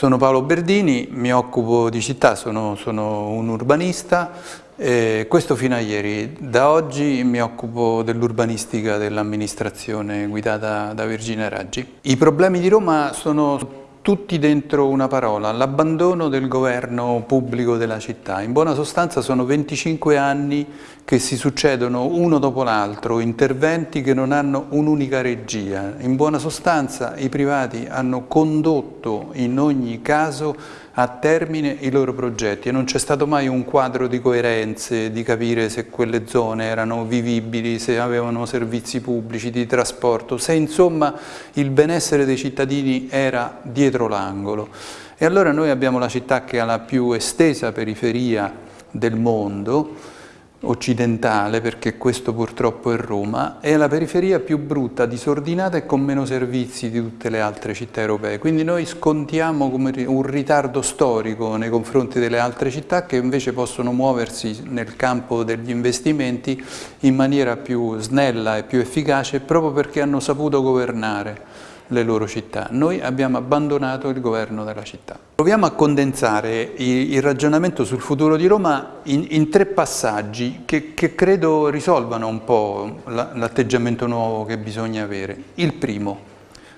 Sono Paolo Berdini, mi occupo di città, sono, sono un urbanista, eh, questo fino a ieri. Da oggi mi occupo dell'urbanistica dell'amministrazione guidata da Virginia Raggi. I problemi di Roma sono tutti dentro una parola, l'abbandono del governo pubblico della città. In buona sostanza sono 25 anni che si succedono uno dopo l'altro, interventi che non hanno un'unica regia. In buona sostanza i privati hanno condotto in ogni caso a termine i loro progetti e non c'è stato mai un quadro di coerenze, di capire se quelle zone erano vivibili, se avevano servizi pubblici di trasporto, se insomma il benessere dei cittadini era dietro l'angolo. E allora noi abbiamo la città che ha la più estesa periferia del mondo, occidentale, perché questo purtroppo è Roma, è la periferia più brutta, disordinata e con meno servizi di tutte le altre città europee. Quindi noi scontiamo un ritardo storico nei confronti delle altre città che invece possono muoversi nel campo degli investimenti in maniera più snella e più efficace proprio perché hanno saputo governare le loro città. Noi abbiamo abbandonato il governo della città. Proviamo a condensare il ragionamento sul futuro di Roma in, in tre passaggi che, che, credo risolvano un po' l'atteggiamento nuovo che bisogna avere. Il primo,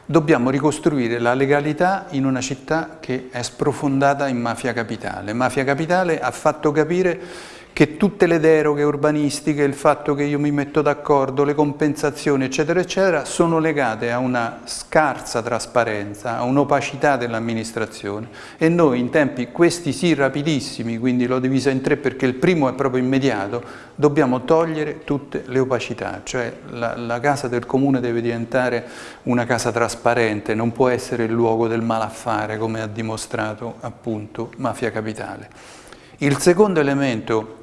dobbiamo ricostruire la legalità in una città che è sprofondata in mafia capitale. Mafia capitale ha fatto capire che tutte le deroghe urbanistiche, il fatto che io mi metto d'accordo, le compensazioni eccetera eccetera sono legate a una scarsa trasparenza, a un'opacità dell'amministrazione e noi in tempi questi sì rapidissimi, quindi l'ho divisa in tre perché il primo è proprio immediato, dobbiamo togliere tutte le opacità, cioè la, la casa del comune deve diventare una casa trasparente, non può essere il luogo del malaffare come ha dimostrato appunto Mafia Capitale. Il secondo elemento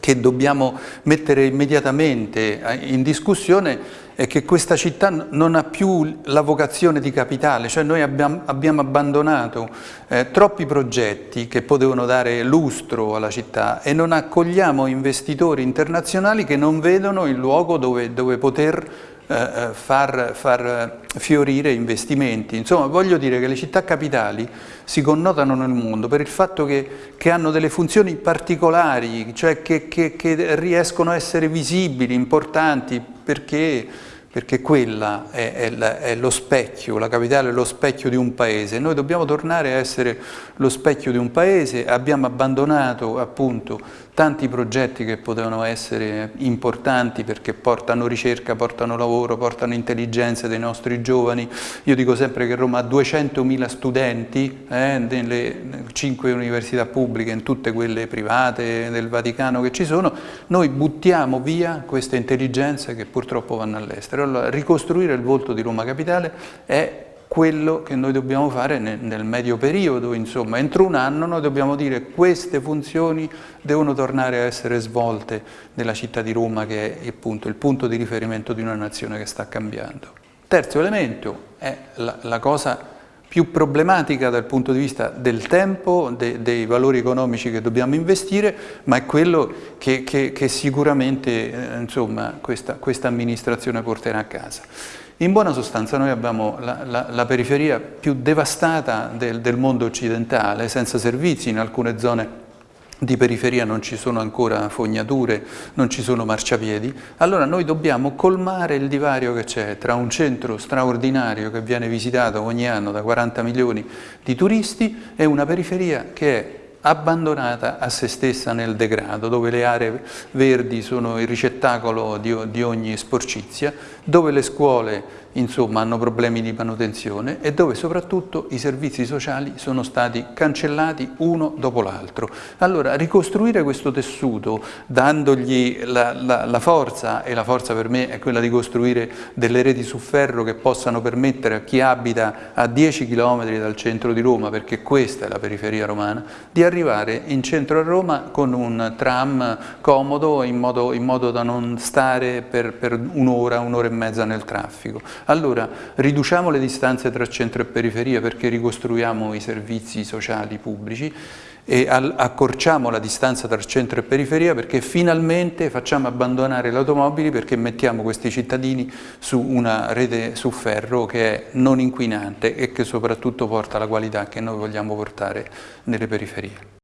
che dobbiamo mettere immediatamente eh, in discussione è che questa città non ha più la vocazione di capitale, cioè noi abbiamo, abbandonato eh, troppi progetti che potevano dare lustro alla città e non accogliamo investitori internazionali che non vedono il luogo dove, dove poter eh, eh, far, far, fiorire investimenti. Insomma, voglio dire che le città capitali si connotano nel mondo per il fatto che, che hanno delle funzioni particolari, cioè che, che, che riescono a essere visibili, importanti, perché perché quella è, è, è, lo specchio, la capitale è lo specchio di un paese. Noi dobbiamo tornare a essere lo specchio di un paese, abbiamo abbandonato appunto tanti progetti che potevano essere importanti perché portano ricerca, portano lavoro, portano intelligenza dei nostri giovani. Io dico sempre che Roma ha 200.000 studenti eh, nelle cinque università pubbliche, in tutte quelle private del Vaticano che ci sono, noi buttiamo via queste intelligenze che purtroppo vanno all'estero allora ricostruire il volto di Roma Capitale è quello che noi dobbiamo fare nel, nel, medio periodo, insomma, entro un anno noi dobbiamo dire queste funzioni devono tornare a essere svolte nella città di Roma che è appunto il punto di riferimento di una nazione che sta cambiando. Terzo elemento è la, la cosa più problematica dal punto di vista del tempo, de, dei valori economici che dobbiamo investire, ma è quello che, che, che sicuramente eh, insomma, questa, questa, amministrazione porterà a casa. In buona sostanza noi abbiamo la, la, la periferia più devastata del, del mondo occidentale, senza servizi in alcune zone di periferia non ci sono ancora fognature, non ci sono marciapiedi, allora noi dobbiamo colmare il divario che c'è tra un centro straordinario che viene visitato ogni anno da 40 milioni di turisti e una periferia che è abbandonata a se stessa nel degrado, dove le aree verdi sono il ricettacolo di, di ogni sporcizia, dove le scuole insomma, hanno problemi di manutenzione e dove soprattutto i servizi sociali sono stati cancellati uno dopo l'altro. Allora ricostruire questo tessuto dandogli la, la, la, forza, e la forza per me è quella di costruire delle reti su ferro che possano permettere a chi abita a 10 km dal centro di Roma, perché questa è la periferia romana, di arrivare in centro a Roma con un tram comodo in modo, in modo da non stare per, per un'ora, un'ora e mezza nel traffico. Allora, riduciamo le distanze tra centro e periferia perché ricostruiamo i servizi sociali pubblici e accorciamo la distanza tra centro e periferia perché finalmente facciamo abbandonare le automobili perché mettiamo questi cittadini su una rete su ferro che è non inquinante e che soprattutto porta la qualità che noi vogliamo portare nelle periferie.